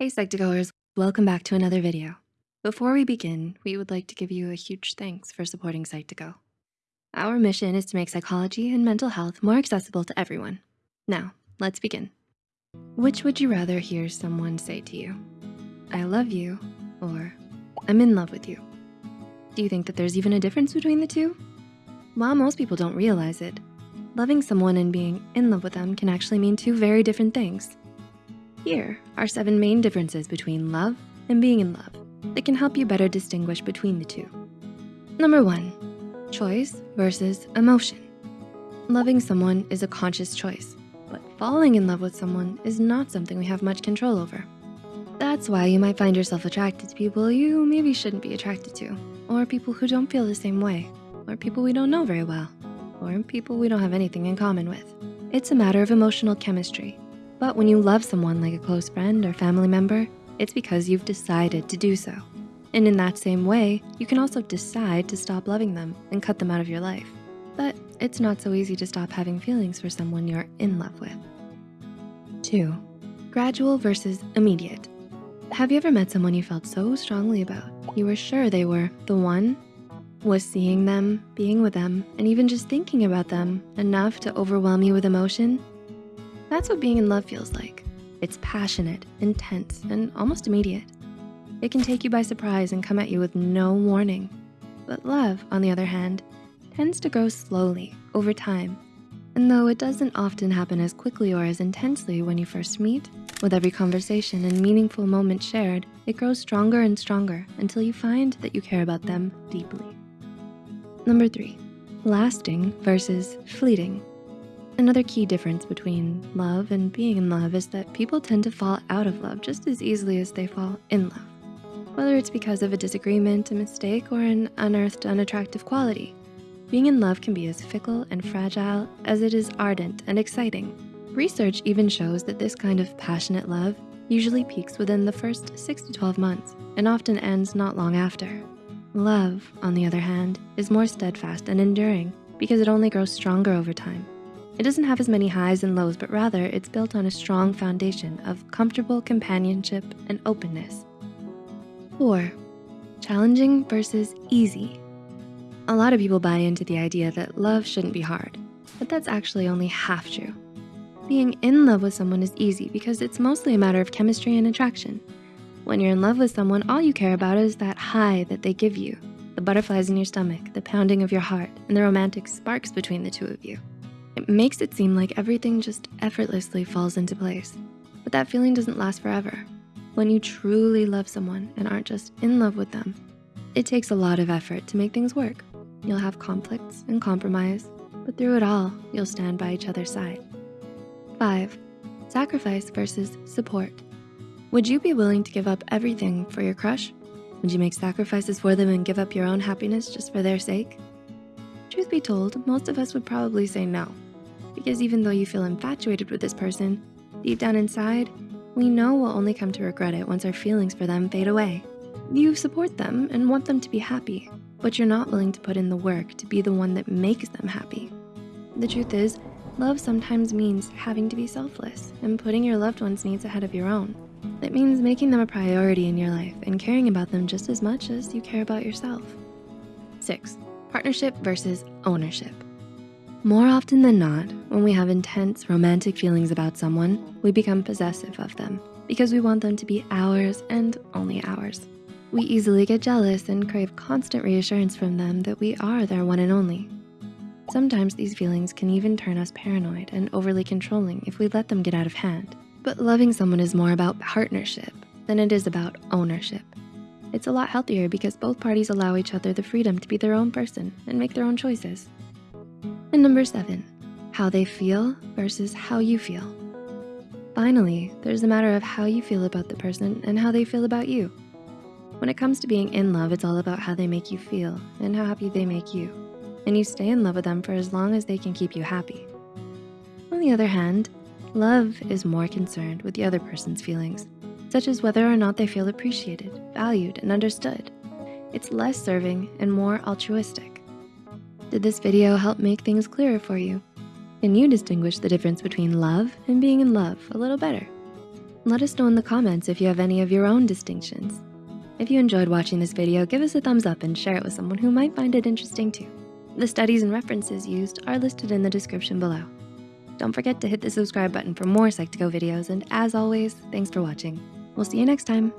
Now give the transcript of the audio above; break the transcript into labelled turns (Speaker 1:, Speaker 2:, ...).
Speaker 1: Hey Psych2Goers, welcome back to another video. Before we begin, we would like to give you a huge thanks for supporting Psych2Go. Our mission is to make psychology and mental health more accessible to everyone. Now, let's begin. Which would you rather hear someone say to you? I love you, or I'm in love with you. Do you think that there's even a difference between the two? While most people don't realize it, loving someone and being in love with them can actually mean two very different things. Here are seven main differences between love and being in love that can help you better distinguish between the two. Number one, choice versus emotion. Loving someone is a conscious choice, but falling in love with someone is not something we have much control over. That's why you might find yourself attracted to people you maybe shouldn't be attracted to, or people who don't feel the same way, or people we don't know very well, or people we don't have anything in common with. It's a matter of emotional chemistry but when you love someone like a close friend or family member, it's because you've decided to do so. And in that same way, you can also decide to stop loving them and cut them out of your life. But it's not so easy to stop having feelings for someone you're in love with. Two, gradual versus immediate. Have you ever met someone you felt so strongly about? You were sure they were the one? Was seeing them, being with them, and even just thinking about them enough to overwhelm you with emotion? That's what being in love feels like. It's passionate, intense, and almost immediate. It can take you by surprise and come at you with no warning. But love, on the other hand, tends to grow slowly over time. And though it doesn't often happen as quickly or as intensely when you first meet, with every conversation and meaningful moment shared, it grows stronger and stronger until you find that you care about them deeply. Number three, lasting versus fleeting. Another key difference between love and being in love is that people tend to fall out of love just as easily as they fall in love. Whether it's because of a disagreement, a mistake, or an unearthed unattractive quality. Being in love can be as fickle and fragile as it is ardent and exciting. Research even shows that this kind of passionate love usually peaks within the first six to 12 months and often ends not long after. Love, on the other hand, is more steadfast and enduring because it only grows stronger over time it doesn't have as many highs and lows, but rather it's built on a strong foundation of comfortable companionship and openness. Four, challenging versus easy. A lot of people buy into the idea that love shouldn't be hard, but that's actually only half true. Being in love with someone is easy because it's mostly a matter of chemistry and attraction. When you're in love with someone, all you care about is that high that they give you, the butterflies in your stomach, the pounding of your heart, and the romantic sparks between the two of you. It makes it seem like everything just effortlessly falls into place. But that feeling doesn't last forever. When you truly love someone and aren't just in love with them, it takes a lot of effort to make things work. You'll have conflicts and compromise, but through it all, you'll stand by each other's side. Five, sacrifice versus support. Would you be willing to give up everything for your crush? Would you make sacrifices for them and give up your own happiness just for their sake? Truth be told, most of us would probably say no because even though you feel infatuated with this person, deep down inside, we know we'll only come to regret it once our feelings for them fade away. You support them and want them to be happy, but you're not willing to put in the work to be the one that makes them happy. The truth is, love sometimes means having to be selfless and putting your loved one's needs ahead of your own. It means making them a priority in your life and caring about them just as much as you care about yourself. Six, partnership versus ownership. More often than not, when we have intense romantic feelings about someone, we become possessive of them because we want them to be ours and only ours. We easily get jealous and crave constant reassurance from them that we are their one and only. Sometimes these feelings can even turn us paranoid and overly controlling if we let them get out of hand. But loving someone is more about partnership than it is about ownership. It's a lot healthier because both parties allow each other the freedom to be their own person and make their own choices. And number seven, how they feel versus how you feel. Finally, there's a matter of how you feel about the person and how they feel about you. When it comes to being in love, it's all about how they make you feel and how happy they make you. And you stay in love with them for as long as they can keep you happy. On the other hand, love is more concerned with the other person's feelings, such as whether or not they feel appreciated, valued, and understood. It's less serving and more altruistic. Did this video help make things clearer for you? Can you distinguish the difference between love and being in love a little better? Let us know in the comments if you have any of your own distinctions. If you enjoyed watching this video, give us a thumbs up and share it with someone who might find it interesting too. The studies and references used are listed in the description below. Don't forget to hit the subscribe button for more Psych2Go videos, and as always, thanks for watching. We'll see you next time.